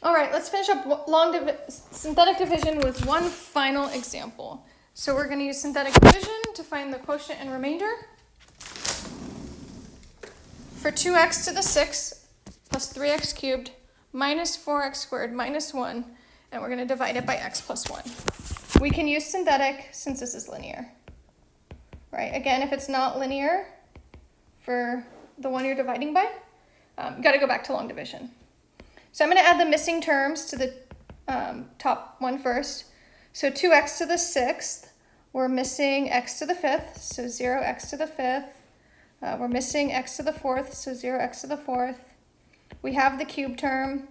All right, let's finish up long divi synthetic division with one final example. So we're going to use synthetic division to find the quotient and remainder. For 2x to the 6 plus 3x cubed minus 4x squared minus 1, and we're going to divide it by x plus 1. We can use synthetic since this is linear. Right, again, if it's not linear for the one you're dividing by, um, you got to go back to long division. So I'm going to add the missing terms to the um, top one first. So 2x to the 6th, we're missing x to the 5th, so 0x to the 5th. Uh, we're missing x to the 4th, so 0x to the 4th. We have the cube term.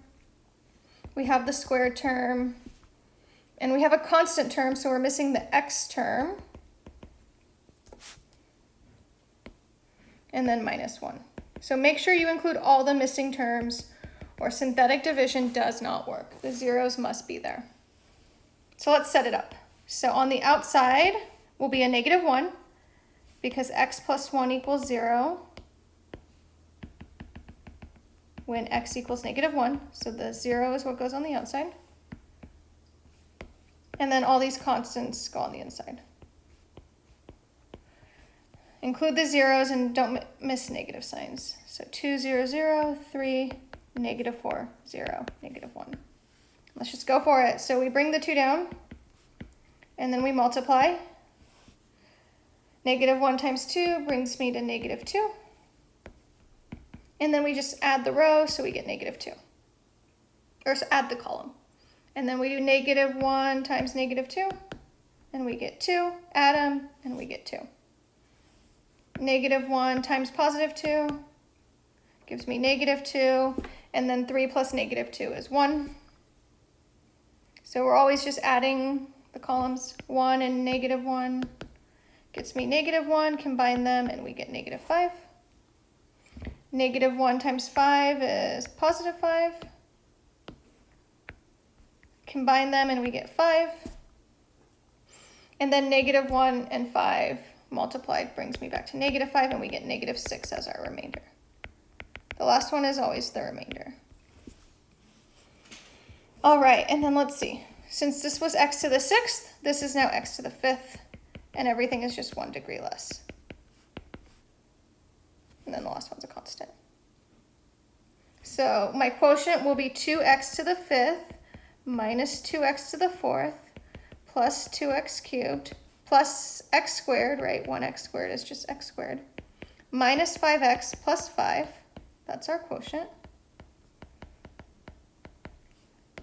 We have the squared term. And we have a constant term, so we're missing the x term. And then minus 1. So make sure you include all the missing terms or synthetic division does not work. The zeros must be there. So let's set it up. So on the outside will be a negative 1 because x plus 1 equals 0 when x equals negative 1. So the 0 is what goes on the outside. And then all these constants go on the inside. Include the zeros and don't miss negative signs. So 2, 0, 0, 3, negative 4, 0, negative 1. Let's just go for it. So we bring the 2 down, and then we multiply. Negative 1 times 2 brings me to negative 2. And then we just add the row, so we get negative 2. Or so add the column. And then we do negative 1 times negative 2, and we get 2. Add them, and we get 2. Negative 1 times positive 2 gives me negative 2 and then 3 plus negative 2 is 1. So we're always just adding the columns 1 and negative 1 gets me negative 1, combine them, and we get negative 5. Negative 1 times 5 is positive 5. Combine them and we get 5. And then negative 1 and 5 multiplied brings me back to negative 5, and we get negative 6 as our remainder. The last one is always the remainder. All right, and then let's see. Since this was x to the sixth, this is now x to the fifth, and everything is just one degree less. And then the last one's a constant. So my quotient will be 2x to the fifth minus 2x to the fourth plus 2x cubed plus x squared, right? 1x squared is just x squared, minus 5x plus 5 that's our quotient.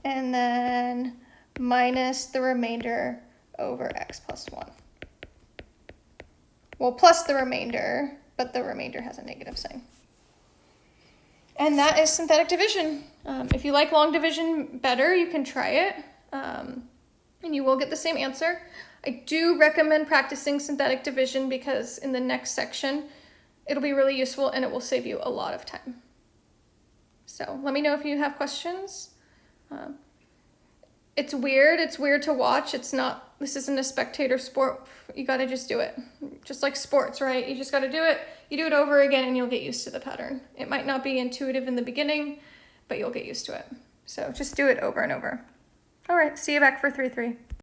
And then minus the remainder over x plus 1. Well, plus the remainder, but the remainder has a negative sign. And that is synthetic division. Um, if you like long division better, you can try it, um, and you will get the same answer. I do recommend practicing synthetic division because in the next section, it'll be really useful and it will save you a lot of time. So let me know if you have questions. Um, it's weird. It's weird to watch. It's not, this isn't a spectator sport. You got to just do it. Just like sports, right? You just got to do it. You do it over again and you'll get used to the pattern. It might not be intuitive in the beginning, but you'll get used to it. So just do it over and over. All right, see you back for 3-3.